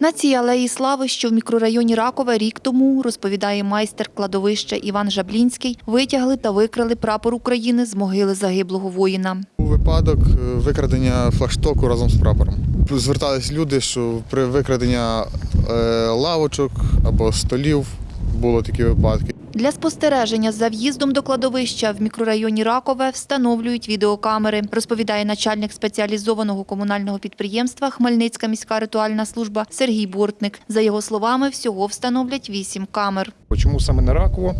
На цій алеї слави, що в мікрорайоні Ракове, рік тому, розповідає майстер кладовища Іван Жаблінський, витягли та викрали прапор України з могили загиблого воїна. Був випадок е, викрадення флагштоку разом з прапором. Звертались люди, що при викраденні е, лавочок або столів були такі випадки. Для спостереження за в'їздом до кладовища в мікрорайоні Ракове встановлюють відеокамери, розповідає начальник спеціалізованого комунального підприємства Хмельницька міська ритуальна служба Сергій Бортник. За його словами, всього встановлять вісім камер. Чому саме на Раково?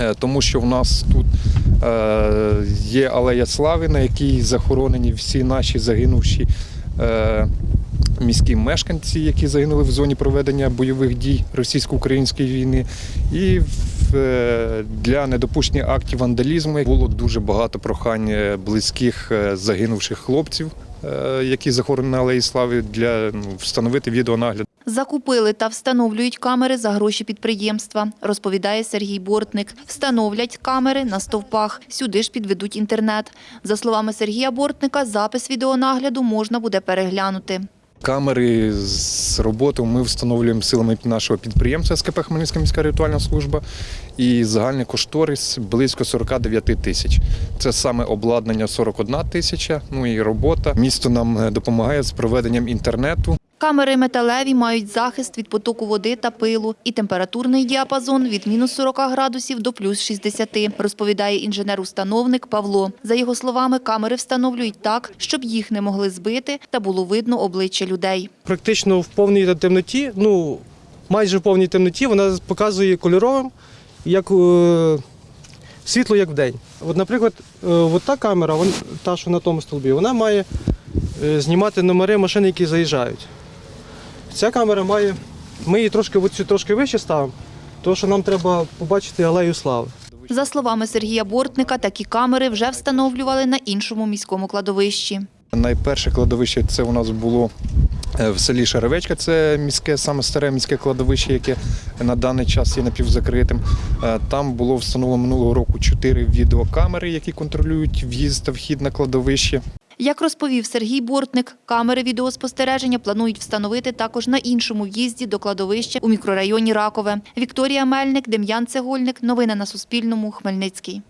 Е, Тому що в нас тут е, є алея слави, на якій захоронені всі наші загинувші е, міські мешканці, які загинули в зоні проведення бойових дій російсько-української війни. І е, для недопущення актів вандалізму було дуже багато прохань е, близьких е, загинувших хлопців, які захоронені на алеї слави, для ну, встановити відеонагляд. Закупили та встановлюють камери за гроші підприємства, розповідає Сергій Бортник. Встановлять камери на стовпах. Сюди ж підведуть інтернет. За словами Сергія Бортника, запис відеонагляду можна буде переглянути. Камери з роботи ми встановлюємо силами нашого підприємства СКП Хмельницька міська ритуальна служба. І загальний кошторис близько 49 тисяч. Це саме обладнання 41 тисяча, ну і робота. Місто нам е, допомагає з проведенням інтернету. Камери металеві мають захист від потоку води та пилу і температурний діапазон від мінус 40 градусів до плюс 60, розповідає інженер-установник Павло. За його словами, камери встановлюють так, щоб їх не могли збити та було видно обличчя людей. практично в повній темноті, ну майже в повній темноті, вона показує кольоровим, як е, світло, як вдень. От, наприклад, е, от та камера, вон, та, що на тому столбі, вона має е, знімати номери машин, які заїжджають. Ця камера має, ми її трошки, оцю трошки вище ставимо, тому що нам треба побачити алею слави. За словами Сергія Бортника, такі камери вже встановлювали на іншому міському кладовищі. Найперше кладовище це у нас було е, в селі Шаревечка, це міське, саме старе міське кладовище, яке на даний час є напівзакритим. Е, Там було встановлено минулого року чотири відеокамери, які контролюють в'їзд та вхід на кладовище. Як розповів Сергій Бортник, камери відеоспостереження планують встановити також на іншому в'їзді до кладовища у мікрорайоні Ракове. Вікторія Мельник, Дем'ян Цегольник. Новини на Суспільному. Хмельницький.